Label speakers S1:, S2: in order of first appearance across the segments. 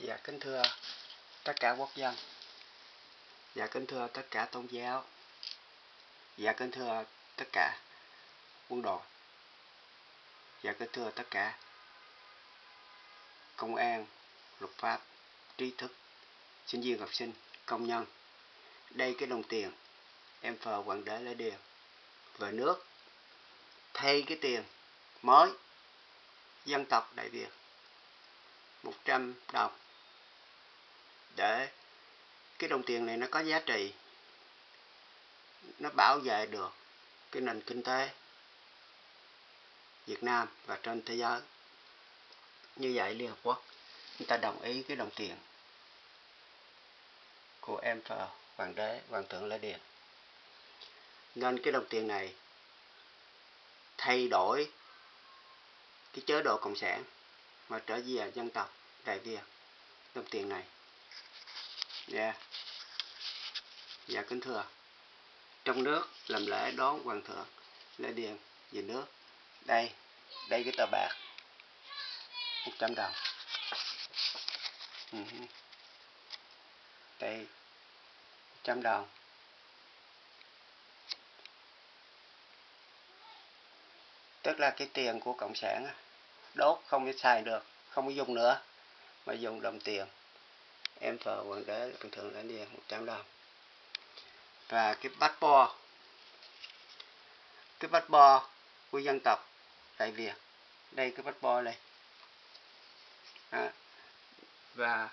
S1: Dạ kính thưa tất cả quốc dân. Dạ kính thưa tất cả tôn giáo. Dạ kính thưa tất cả quân đội. Dạ kính thưa tất cả công an, luật pháp, trí thức, sinh viên học sinh, công nhân. Đây cái đồng tiền em phờ hoàng đế lấy điều về nước thay cái tiền mới dân tộc Đại Việt 100 đồng để cái đồng tiền này nó có giá trị, nó bảo vệ được cái nền kinh tế Việt Nam và trên thế giới. Như vậy Liên Hợp Quốc người ta đồng ý cái đồng tiền của em phờ hoàng đế, hoàng thượng Lê Điền. Nên cái đồng tiền này thay đổi cái chế độ cộng sản mà trở về dân tộc, đại việt đồng tiền này dạ. Dạ kính thưa. Trong nước làm lễ đón hoàng thượng, lễ điền về nước. Đây đây cái tờ bạc. 100 đồng. Ừ. đây 100 đồng. Tức là cái tiền của cộng sản đốt không có xài được, không có dùng nữa, mà dùng đồng tiền em phở hoàng đế bình thường là đi 100 đồng và cái bát bo cái bát bo của dân tộc tại Việt. Đây cái bát bo này. À, và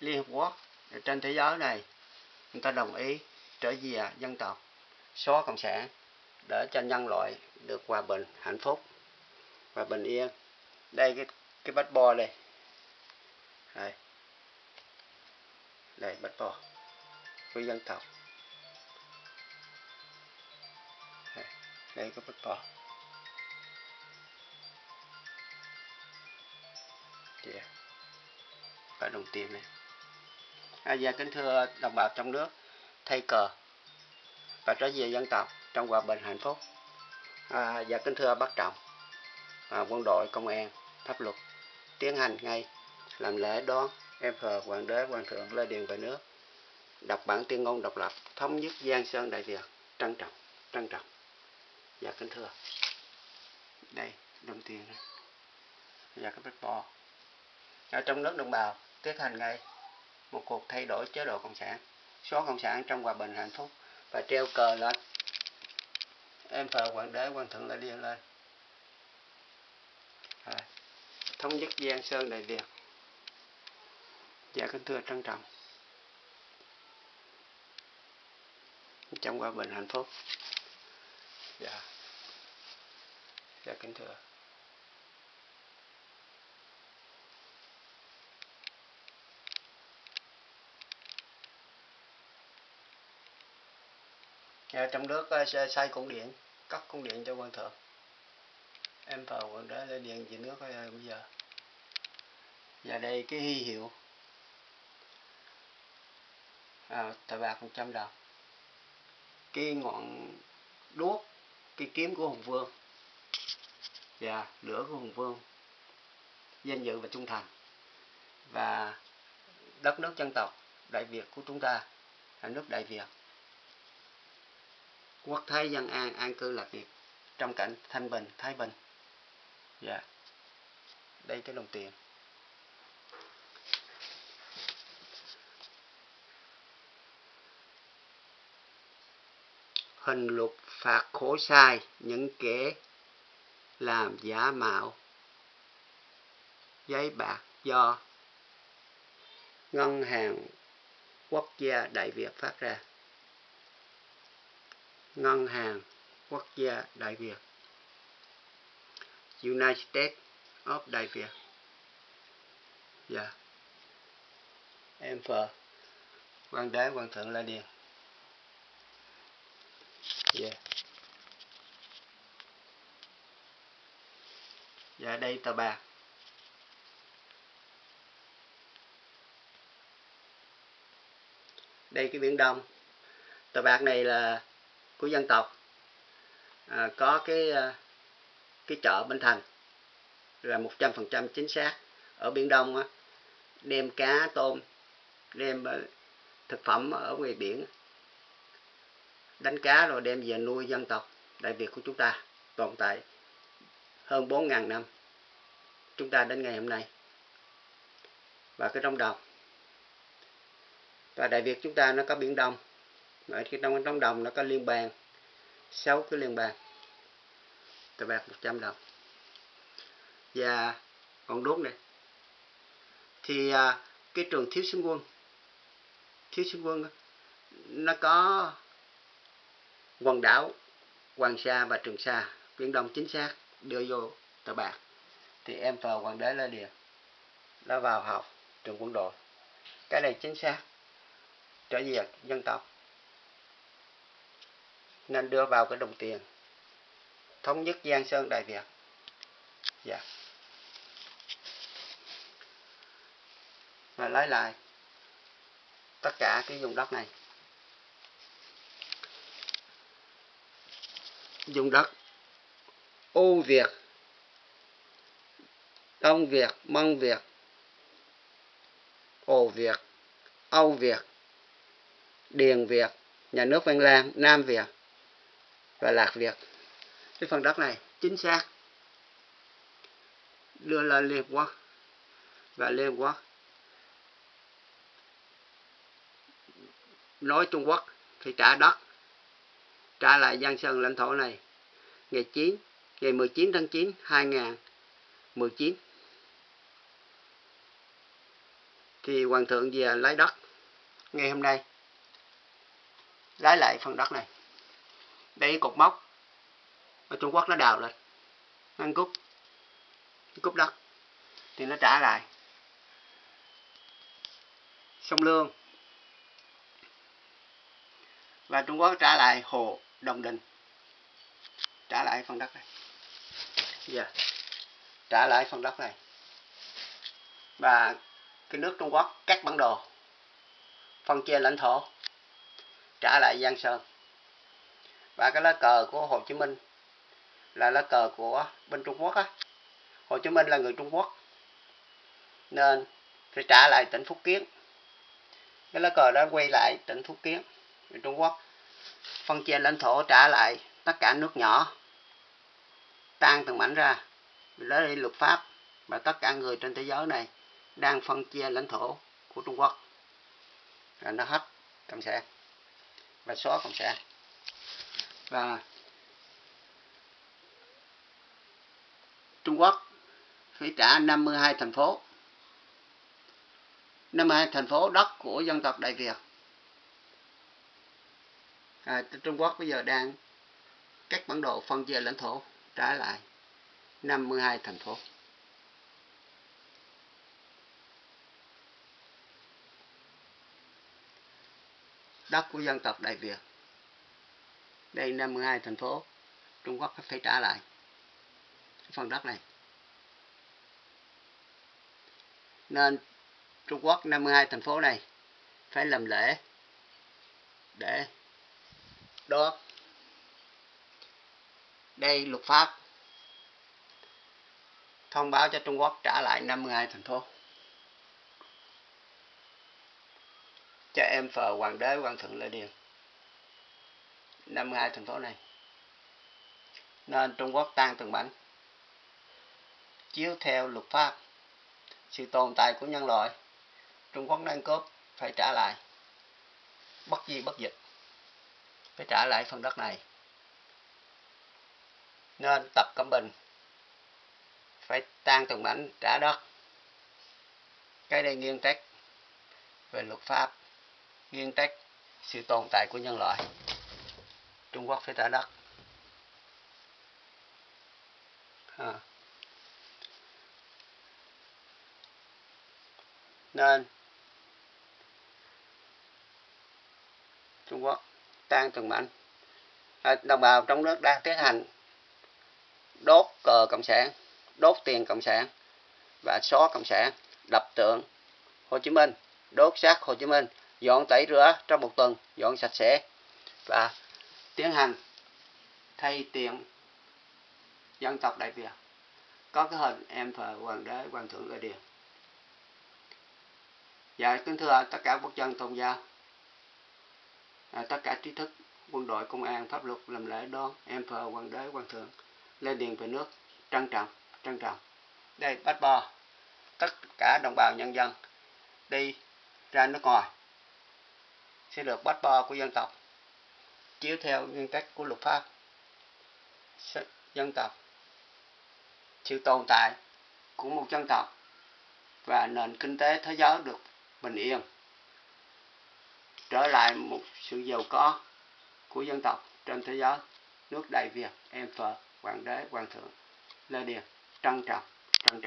S1: Liên Hợp Quốc trên thế giới này người ta đồng ý trở về dân tộc xóa cộng sản để cho nhân loại được hòa bình hạnh phúc và bình yên. Đây cái cái bát bo đây đây để bắt bỏ với dân tộc đây, đây có bắt bỏ yeah. và đồng tiền này à, dạ kính thưa đồng bào trong nước thay cờ. Và trở về dân tộc trong hòa bình hạnh phúc. À, và kính thưa bác trọng à, quân đội công an pháp luật tiến hành ngay làm lễ đón em thờ hoàng đế hoàng thượng lê điền về nước. Đọc bản tuyên ngôn độc lập thống nhất giang sơn đại việt trân trọng trân trọng. Dạ kính thưa. Đây đồng tiền này và dạ, cái bát bo ở trong nước đồng bào tiến hành ngay một cuộc thay đổi chế độ cộng sản. Số cộng sản trong hòa bình hạnh phúc và treo cờ lên em thờ hoàng đế hoàng thượng lại điên lên. À, thống nhất giang sơn đại việt dạ kính thưa trân trọng. Trong hòa bình hạnh phúc. Dạ. Dạ kính thưa. À, trong nước xây cung điện cất cung điện cho quan thượng. Em vào quần đó lên điện về nước uh, bây giờ. Và đây cái hy hiệu à, tờ bạc 100 đồng cái ngọn đuốc cái kiếm của hùng vương. Và lửa của hùng vương. Danh dự và trung thành. Và đất nước dân tộc đại việt của chúng ta là nước đại việt. Quốc thái dân an an cư lạc nghiệp trong cảnh thanh bình thái bình. Dạ đây cái đồng tiền. Hình luật phạt khổ sai, những kẻ làm giả mạo. Giấy bạc do ngân hàng quốc gia đại việt phát ra. Ngân hàng quốc gia đại việt. United states of đại việt. Dạ. Yeah. em phờ. Quan đế quan thượng la điền yeah. dạ đây tờ bạc. Đây cái biển đông. Tờ bạc này là của dân tộc. À, có cái à, cái chợ Bến Thành. Là một trăm phần trăm chính xác. Ở biển Đông á, đem cá tôm đem à, thực phẩm ở ngoài biển đánh cá rồi đem về nuôi dân tộc. Đại việt của chúng ta tồn tại hơn 4.000 năm. Chúng ta đến ngày hôm nay. Và cái trong đồng. Và đại việt chúng ta nó có biển đông. Ở cái trong trong đồng nó có liên bang. Sáu cái liên bang. Tờ bạc 100 đồng. Và còn đốt này. Thì à, cái trường thiếu sinh quân. Thiếu sinh quân nó có quần đảo Hoàng Sa và Trường Sa. Biển Đông chính xác, đưa vô tờ bạc. Thì em vào Hoàng đế Lê Điền nó vào học trường quân đội. Cái này chính xác. Trở về dân tộc. Nên đưa vào cái đồng tiền. Thống nhất Giang Sơn Đại Việt. Dạ. Và lấy lại tất cả cái vùng đất này. Dùng đất. Âu Việt Đông Việt Mông Việt Ồ Việt Âu Việt Điền Việt nhà nước Văn Lang. Nam Việt và Lạc Việt cái phần đất này chính xác. Đưa lên Liên Quốc. Và Liên Quốc nói Trung Quốc thì trả đất trả lại Giang Sơn lãnh thổ này. Ngày 9 ngày 19 tháng 9 2019 thì hoàng thượng về lấy đất. Ngày hôm nay lấy lại phần đất này. Đây cột mốc. Mà Trung Quốc nó đào lên. Ngăn cúp. Cúp đất. Thì nó trả lại. Sông Lương. Và Trung Quốc trả lại hồ. Đồng Đình trả lại phần đất này. Dạ. Yeah. trả lại phần đất này. Và cái nước Trung Quốc cắt bản đồ. Phân chia lãnh thổ. Trả lại Giang Sơn. Và cái lá cờ của Hồ Chí Minh là lá cờ của bên Trung Quốc á. Hồ Chí Minh là người Trung Quốc. Nên phải trả lại tỉnh Phúc Kiến. Cái lá cờ đó quay lại tỉnh Phúc Kiến người Trung Quốc phân chia lãnh thổ trả lại tất cả nước nhỏ. Tan từng mảnh ra. Lấy đi luật pháp và tất cả người trên thế giới này đang phân chia lãnh thổ của Trung Quốc. Là nó hết cộng sản. Và xóa cộng sản. Và Trung Quốc phải trả 52 thành phố. 52 thành phố đất của dân tộc Đại Việt à, Trung Quốc bây giờ đang các bản đồ phân chia lãnh thổ trả lại 52 thành phố. Đất của dân tộc Đại Việt. Đây 52 thành phố Trung Quốc phải trả lại phần đất này. Nên Trung Quốc 52 thành phố này phải làm lễ để đó. Đây luật pháp. Thông báo cho Trung Quốc trả lại 52 thành phố. Cho em phờ hoàng đế hoàng thượng lê điền. 52 thành phố này. Nên Trung Quốc tan từng mảnh. Chiếu theo luật pháp, sự tồn tại của nhân loại, Trung Quốc đang cướp phải trả lại. Bất di bất dịch phải trả lại phần đất này. Nên tập cẩm bình. Phải tan từng mảnh trả đất. Cái đây nghiêng trách về luật pháp nghiêng trách sự tồn tại của nhân loại. Trung Quốc phải trả đất. À. nên Trung Quốc tan từng mảnh à, đồng bào trong nước đang tiến hành đốt cờ cộng sản đốt tiền cộng sản và xóa cộng sản đập tượng Hồ Chí Minh đốt xác Hồ Chí Minh dọn tẩy rửa trong một tuần dọn sạch sẽ và tiến hành thay tiền dân tộc Đại Việt có cái hình em thờ hoàng đế hoàng thượng ở điện. Dạ kính thưa tất cả quốc dân tôn giáo, à, tất cả trí thức, quân đội, công an, pháp luật làm lễ đón em phờ hoàng đế hoàng thượng lên điện về nước trân trọng trân trọng. Đây bắt bò, tất cả đồng bào nhân dân đi ra nước ngoài sẽ được bắt bò của dân tộc chiếu theo nguyên tắc của luật pháp dân tộc sự tồn tại của một dân tộc và nền kinh tế thế giới được bình yên trở lại một sự giàu có của dân tộc trên thế giới. Nước đại việt, em phở hoàng đế, hoàng thượng, lê điền, trân trọng trân trọng.